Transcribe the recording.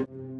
you